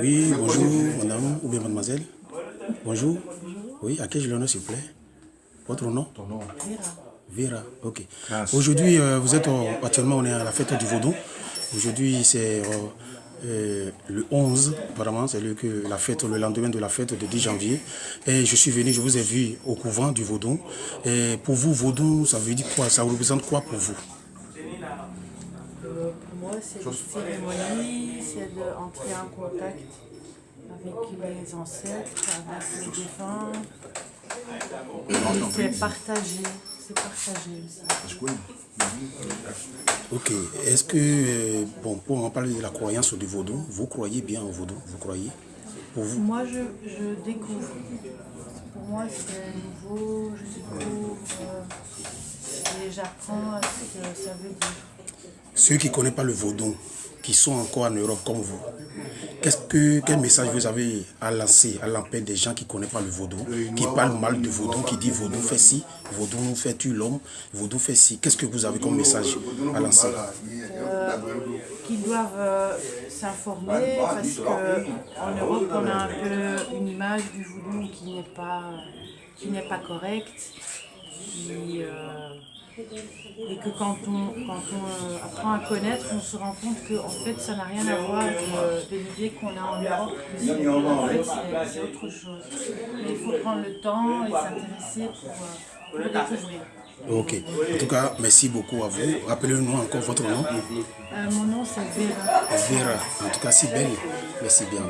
Oui, bonjour, madame ou bien mademoiselle. Bonjour. Oui, à qui je l'honneur, s'il vous plaît? Votre nom? Ton nom Vera, ok. Aujourd'hui, euh, vous êtes euh, actuellement, on est à la fête du Vaudou. Aujourd'hui, c'est euh, le 11, apparemment, c'est le, que la fête, le lendemain de la fête de 10 janvier. Et je suis venu, je vous ai vu au couvent du Vaudou. Et pour vous, Vaudou, ça veut dire quoi? Ça représente quoi pour vous? Euh, pour moi, c'est une cérémonie, c'est d'entrer en contact avec les ancêtres, avec les défunts. C'est partager, c'est partager aussi. Ok. Est-ce que, euh, bon, pour en parler de la croyance du Vaudou, vous croyez bien au Vaudou? Vous croyez? Pour vous? Moi, je, je découvre. Pour moi, c'est nouveau, je découvre euh, et j'apprends à ce que ça veut dire. Ceux qui ne connaissent pas le vaudou, qui sont encore en Europe comme vous, que, quel message vous avez à lancer à l'empêche des gens qui ne connaissent pas le vaudou, qui parlent mal de vaudou, qui disent vaudou fait ci, vaudou fait tu l'homme, vaudou fait ci. Qu'est-ce que vous avez comme message à lancer? Euh, qu'ils doivent euh, s'informer parce qu'en Europe on a un peu une image du voodoo qui n'est pas qui pas correcte euh, et que quand on, quand on euh, apprend à connaître on se rend compte que en fait ça n'a rien à voir de, de l'idée qu'on a en Europe en fait c'est autre chose mais il faut prendre le temps et s'intéresser pour, euh, pour le découvrir Ok. En tout cas, merci beaucoup à vous. Rappelez-nous encore votre nom. Euh, mon nom c'est Vera Vera. En tout cas, si belle. Merci bien.